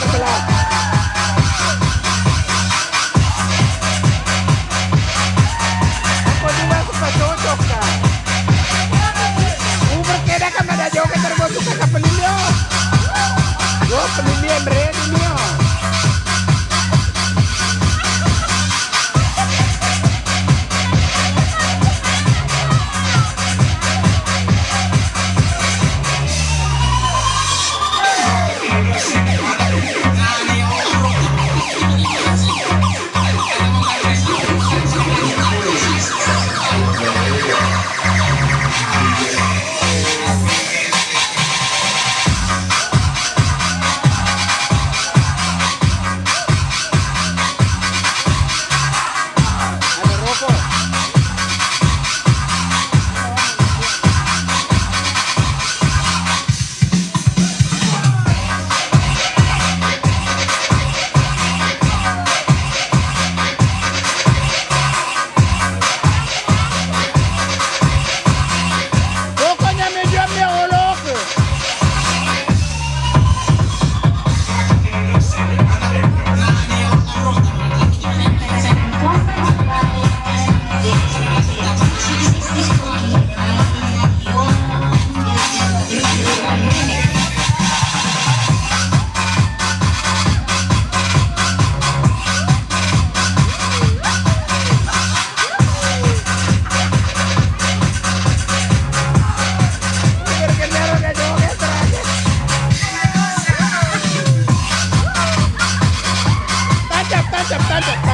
Butterfly. aceptando.